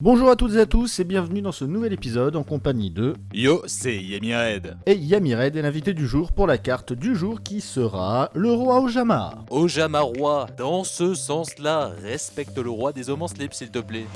Bonjour à toutes et à tous et bienvenue dans ce nouvel épisode en compagnie de Yo, c'est Yemi Red. et Yamired est l'invité du jour pour la carte du jour qui sera le roi Ojama. Ojama roi, dans ce sens-là, respecte le roi des hommes en slip s'il te plaît.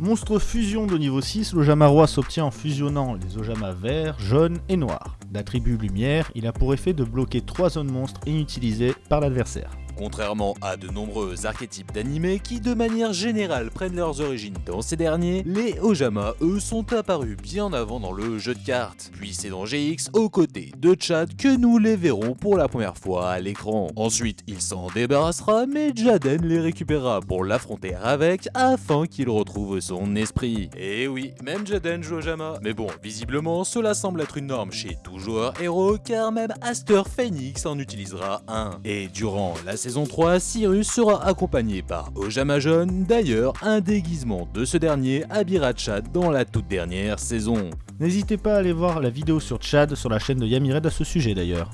Monstre fusion de niveau 6, l'Ojama roi s'obtient en fusionnant les Ojama verts, jaunes et noirs. D'attribut lumière, il a pour effet de bloquer 3 zones monstres inutilisées par l'adversaire. Contrairement à de nombreux archétypes d'animés qui de manière générale prennent leurs origines dans ces derniers, les Ojama eux sont apparus bien avant dans le jeu de cartes. Puis c'est dans GX aux côtés de Chad que nous les verrons pour la première fois à l'écran. Ensuite il s'en débarrassera mais Jaden les récupérera pour l'affronter avec afin qu'il retrouve son esprit. Et oui, même Jaden joue Ojama. Mais bon, visiblement cela semble être une norme chez tout joueur héros car même Aster Phoenix en utilisera un. Et durant la saison 3, Cyrus sera accompagné par Ojama Jaune, d'ailleurs un déguisement de ce dernier habillera Chad dans la toute dernière saison. N'hésitez pas à aller voir la vidéo sur Chad sur la chaîne de Yamired à ce sujet d'ailleurs.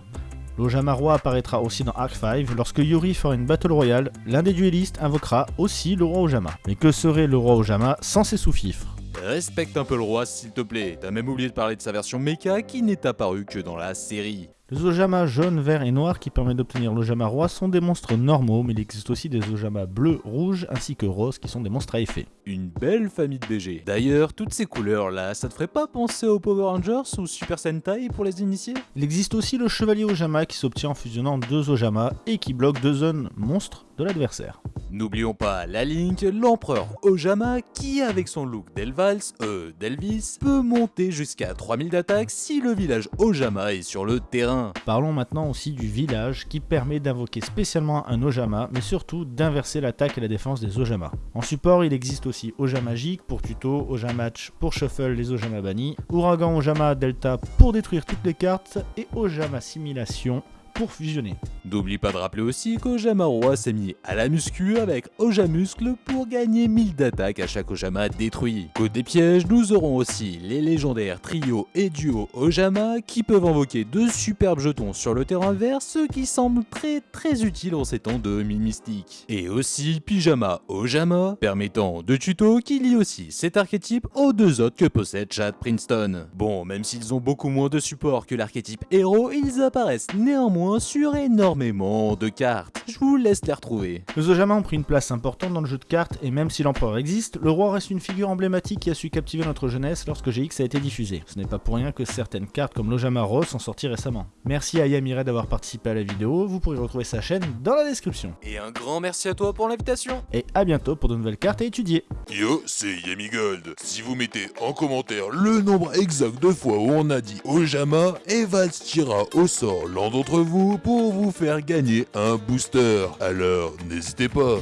L'Ojama roi apparaîtra aussi dans Arc 5 lorsque Yuri fera une battle royale, l'un des duellistes invoquera aussi le roi Ojama. Mais que serait le roi Ojama sans ses sous-fifres? Respecte un peu le roi s'il te plaît, t'as même oublié de parler de sa version mecha qui n'est apparue que dans la série. Les Ojama jaune, vert et noir qui permettent d'obtenir l'Ojama roi sont des monstres normaux, mais il existe aussi des Ojama bleus, rouges ainsi que roses qui sont des monstres à effet. Une belle famille de BG. D'ailleurs, toutes ces couleurs là, ça te ferait pas penser aux Power Rangers ou Super Sentai pour les initiés? Il existe aussi le chevalier Ojama qui s'obtient en fusionnant deux Ojama et qui bloque deux zones monstres de l'adversaire. N'oublions pas la Link, l'empereur Ojama, qui avec son look d'Elvals, euh, d'Elvis, peut monter jusqu'à 3000 d'attaque si le village Ojama est sur le terrain. Parlons maintenant aussi du village qui permet d'invoquer spécialement un Ojama, mais surtout d'inverser l'attaque et la défense des Ojama. En support, il existe aussi Ojama Magique pour tuto, Ojamatch pour shuffle les Ojama bannis, Ouragan Ojama Delta pour détruire toutes les cartes et Ojama Simulation pour fusionner. N'oublie pas de rappeler aussi qu'Ojama Roi s'est mis à la muscu avec Ojamuscle pour gagner 1000 d'attaque à chaque Ojama détruit. Côté piège, nous aurons aussi les légendaires trio et duo Ojama qui peuvent invoquer deux superbes jetons sur le terrain vert, ce qui semble très très utile en ces temps de mine mystique. Et aussi Pyjama Ojama, permettant de tuto qui lie aussi cet archétype aux deux autres que possède Chad Princeton. Bon, même s'ils ont beaucoup moins de support que l'archétype héros, ils apparaissent néanmoins sur énormément de cartes. Je vous laisse les retrouver. Les Ojama ont pris une place importante dans le jeu de cartes et même si l'empereur existe, le roi reste une figure emblématique qui a su captiver notre jeunesse lorsque GX a été diffusé. Ce n'est pas pour rien que certaines cartes comme l'Ojama Rose sont sorties récemment. Merci à Yamire d'avoir participé à la vidéo, vous pourrez retrouver sa chaîne dans la description. Et un grand merci à toi pour l'invitation. Et à bientôt pour de nouvelles cartes à étudier. Yo, c'est Yemi Gold. Si vous mettez en commentaire le nombre exact de fois où on a dit Ojama, Evans tirera au sort l'un d'entre vous pour vous faire gagner un booster. Alors, n'hésitez pas.